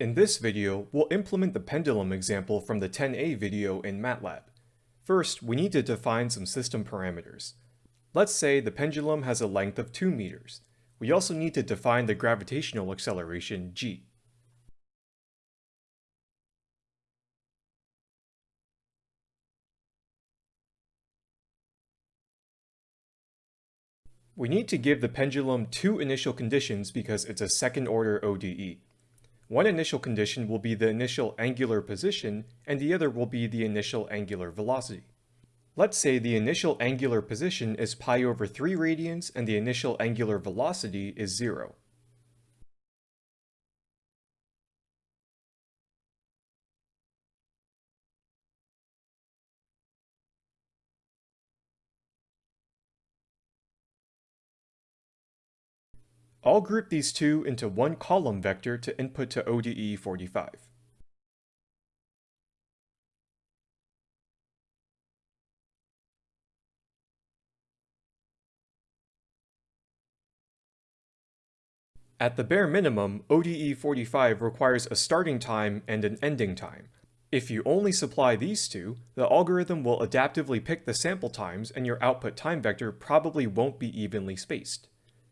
In this video, we'll implement the pendulum example from the 10a video in MATLAB. First, we need to define some system parameters. Let's say the pendulum has a length of 2 meters. We also need to define the gravitational acceleration g. We need to give the pendulum two initial conditions because it's a second order ODE. One initial condition will be the initial angular position, and the other will be the initial angular velocity. Let's say the initial angular position is pi over 3 radians and the initial angular velocity is 0. I'll group these two into one column vector to input to ODE 45. At the bare minimum, ODE 45 requires a starting time and an ending time. If you only supply these two, the algorithm will adaptively pick the sample times and your output time vector probably won't be evenly spaced.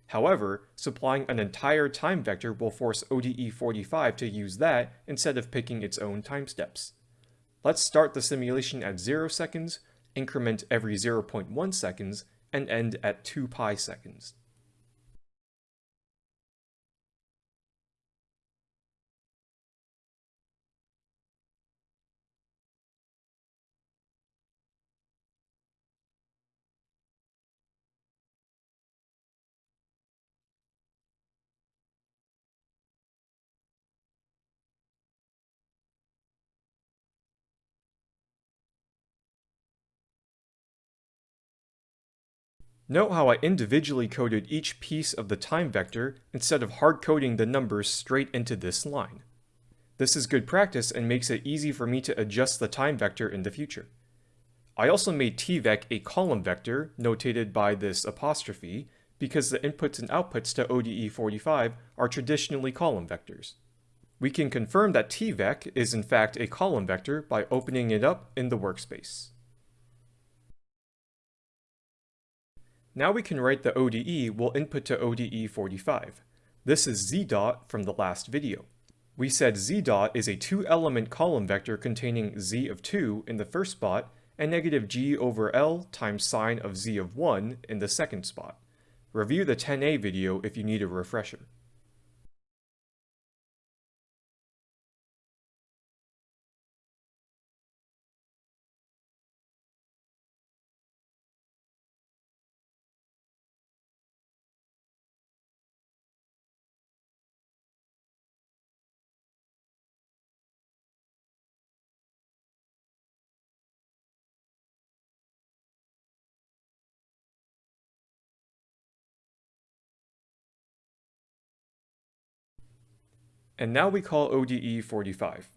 However, supplying an entire time vector will force ODE45 to use that instead of picking its own time steps. Let's start the simulation at 0 seconds, increment every 0.1 seconds, and end at 2 pi seconds. Note how I individually coded each piece of the time vector instead of hard-coding the numbers straight into this line. This is good practice and makes it easy for me to adjust the time vector in the future. I also made tvec a column vector, notated by this apostrophe, because the inputs and outputs to ODE45 are traditionally column vectors. We can confirm that tvec is in fact a column vector by opening it up in the workspace. Now we can write the ODE we'll input to ODE 45. This is z dot from the last video. We said z dot is a two-element column vector containing z of 2 in the first spot and negative g over L times sine of z of 1 in the second spot. Review the 10a video if you need a refresher. And now we call ODE 45.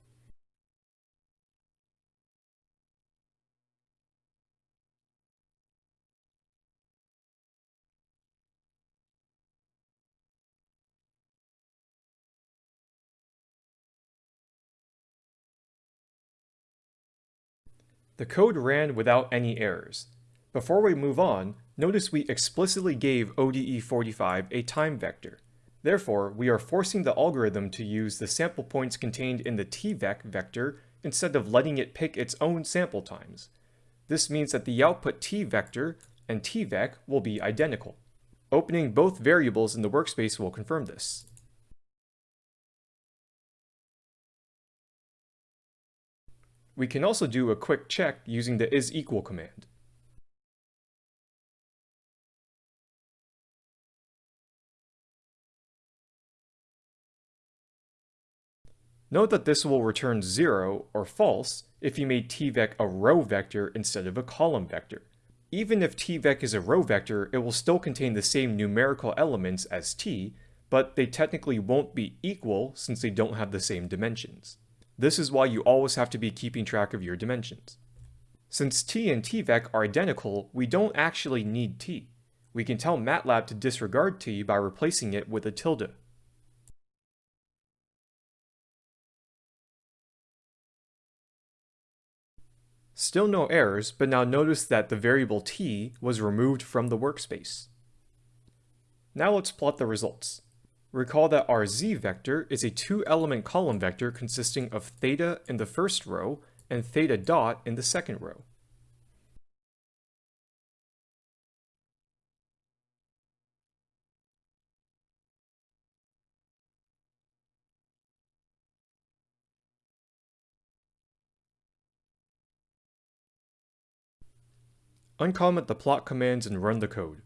The code ran without any errors. Before we move on, notice we explicitly gave ODE45 a time vector. Therefore, we are forcing the algorithm to use the sample points contained in the tvec vector instead of letting it pick its own sample times. This means that the output t vector and tvec will be identical. Opening both variables in the workspace will confirm this. We can also do a quick check using the isEqual command. Note that this will return 0 or false if you made tvec a row vector instead of a column vector. Even if tvec is a row vector, it will still contain the same numerical elements as t, but they technically won't be equal since they don't have the same dimensions. This is why you always have to be keeping track of your dimensions. Since t and tvec are identical, we don't actually need t. We can tell MATLAB to disregard t by replacing it with a tilde. Still no errors, but now notice that the variable t was removed from the workspace. Now let's plot the results. Recall that our z vector is a two-element column vector consisting of theta in the first row and theta dot in the second row. Uncomment the plot commands and run the code.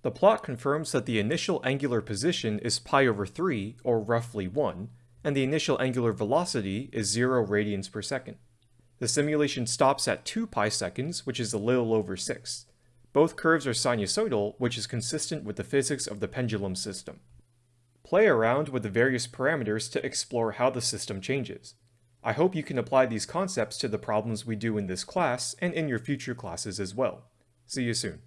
The plot confirms that the initial angular position is pi over 3, or roughly 1, and the initial angular velocity is 0 radians per second. The simulation stops at 2 pi seconds, which is a little over 6. Both curves are sinusoidal, which is consistent with the physics of the pendulum system. Play around with the various parameters to explore how the system changes. I hope you can apply these concepts to the problems we do in this class and in your future classes as well. See you soon.